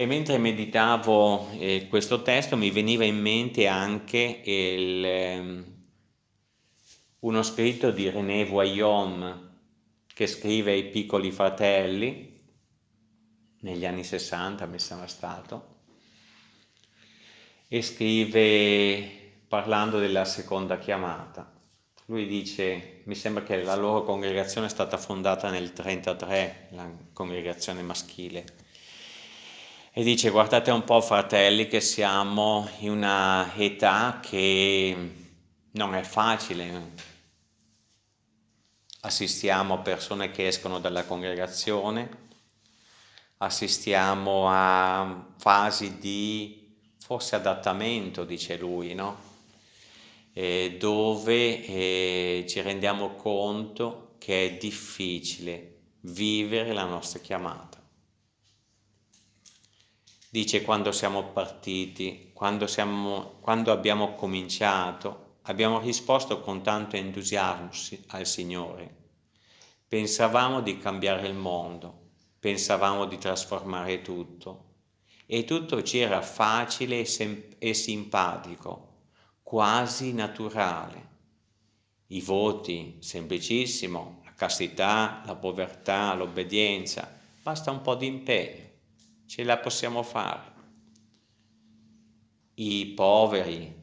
E mentre meditavo eh, questo testo mi veniva in mente anche il, eh, uno scritto di René Voyom che scrive ai piccoli fratelli negli anni 60 mi sembra stato e scrive parlando della seconda chiamata lui dice mi sembra che la loro congregazione è stata fondata nel 33 la congregazione maschile e dice guardate un po' fratelli che siamo in una età che non è facile, assistiamo persone che escono dalla congregazione, assistiamo a fasi di forse adattamento, dice lui, no? E dove eh, ci rendiamo conto che è difficile vivere la nostra chiamata dice quando siamo partiti, quando, siamo, quando abbiamo cominciato, abbiamo risposto con tanto entusiasmo al Signore. Pensavamo di cambiare il mondo, pensavamo di trasformare tutto e tutto ci era facile e, e simpatico, quasi naturale. I voti, semplicissimo, la castità, la povertà, l'obbedienza, basta un po' di impegno ce la possiamo fare. I poveri,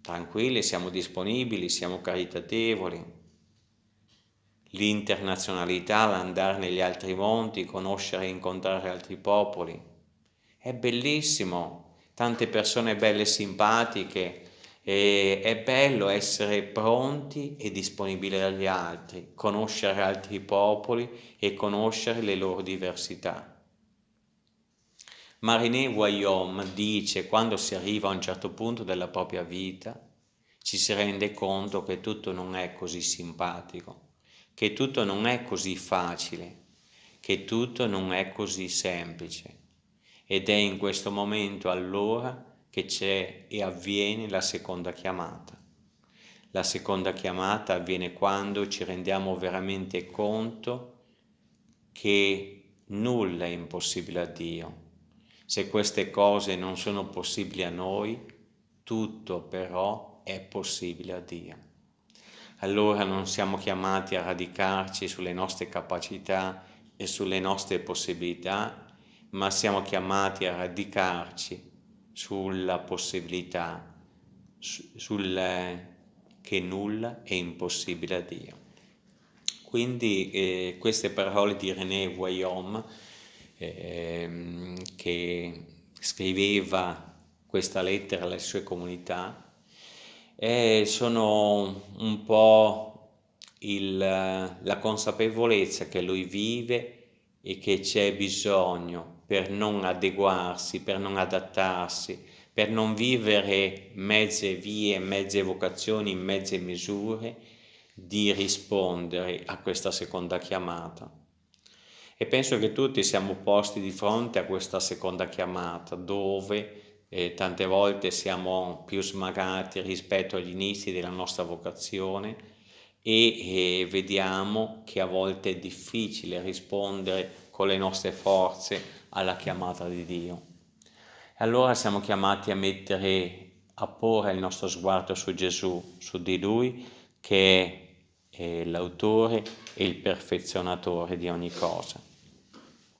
tranquilli, siamo disponibili, siamo caritatevoli. L'internazionalità, l'andare negli altri monti, conoscere e incontrare altri popoli. È bellissimo, tante persone belle e simpatiche, e è bello essere pronti e disponibili agli altri, conoscere altri popoli e conoscere le loro diversità. Mariné Guillaume dice quando si arriva a un certo punto della propria vita ci si rende conto che tutto non è così simpatico, che tutto non è così facile, che tutto non è così semplice. Ed è in questo momento allora che c'è e avviene la seconda chiamata. La seconda chiamata avviene quando ci rendiamo veramente conto che nulla è impossibile a Dio se queste cose non sono possibili a noi, tutto però è possibile a Dio. Allora non siamo chiamati a radicarci sulle nostre capacità e sulle nostre possibilità, ma siamo chiamati a radicarci sulla possibilità, sul che nulla è impossibile a Dio. Quindi eh, queste parole di René Guillaume ehm, che scriveva questa lettera alle sue comunità e sono un po' il, la consapevolezza che lui vive e che c'è bisogno per non adeguarsi, per non adattarsi, per non vivere mezze vie, mezze vocazioni, mezze misure, di rispondere a questa seconda chiamata e penso che tutti siamo posti di fronte a questa seconda chiamata dove eh, tante volte siamo più smagati rispetto agli inizi della nostra vocazione e eh, vediamo che a volte è difficile rispondere con le nostre forze alla chiamata di Dio. E allora siamo chiamati a mettere, a porre il nostro sguardo su Gesù, su di Lui che è l'autore e il perfezionatore di ogni cosa.